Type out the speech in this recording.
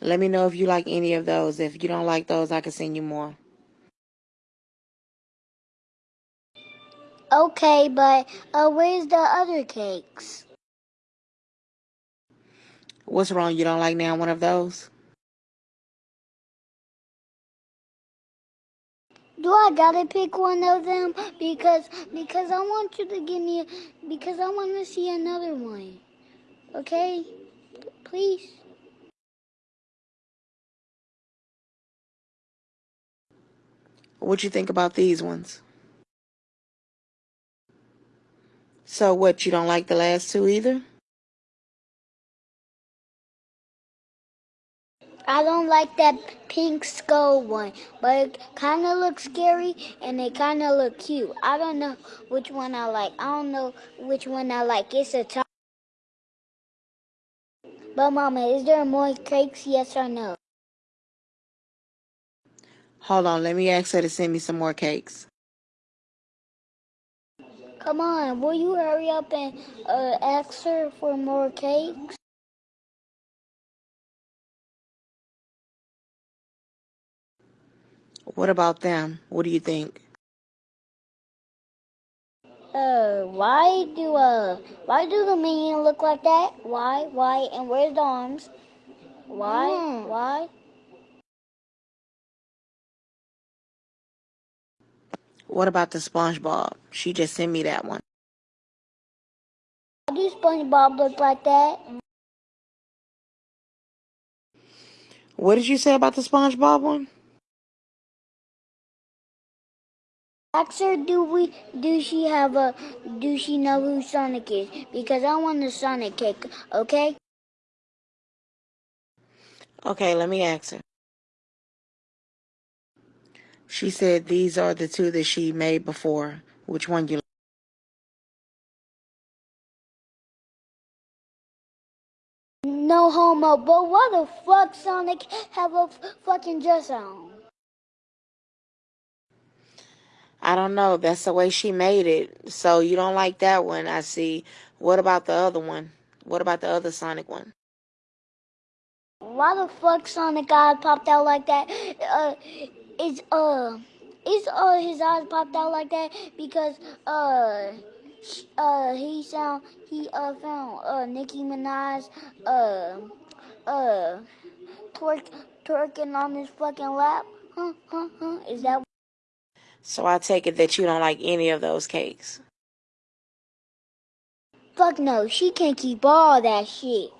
Let me know if you like any of those. If you don't like those, I can send you more. Okay, but uh, where's the other cakes? What's wrong? You don't like now one of those? Do I gotta pick one of them? Because because I want you to give me because I want to see another one. Okay, please. What you think about these ones? So what? You don't like the last two either? I don't like that pink skull one, but it kind of looks scary and it kind of look cute. I don't know which one I like. I don't know which one I like. It's a top. But mama, is there more cakes? Yes or no? Hold on, let me ask her to send me some more cakes. Come on, will you hurry up and uh, ask her for more cakes? What about them? What do you think? Uh, why do uh, why do the minion look like that? Why, why, and where's the arms? Why, mm. why? What about the SpongeBob? She just sent me that one. Do SpongeBob look like that? What did you say about the SpongeBob one? Ask her, do we, do she have a, do she know who Sonic is? Because I want the Sonic cake, okay? Okay, let me ask her. She said these are the two that she made before. Which one you like? No homo, but what the fuck Sonic have a fucking dress on? I don't know. That's the way she made it. So you don't like that one, I see. What about the other one? What about the other Sonic one? Why the fuck Sonic eyes popped out like that? Uh, is uh, is uh his eyes popped out like that because uh, uh he sound he uh found uh Nicki Minaj uh uh twerk twerking on his fucking lap. Huh, huh, huh. Is that? So I take it that you don't like any of those cakes. Fuck no, she can't keep all that shit.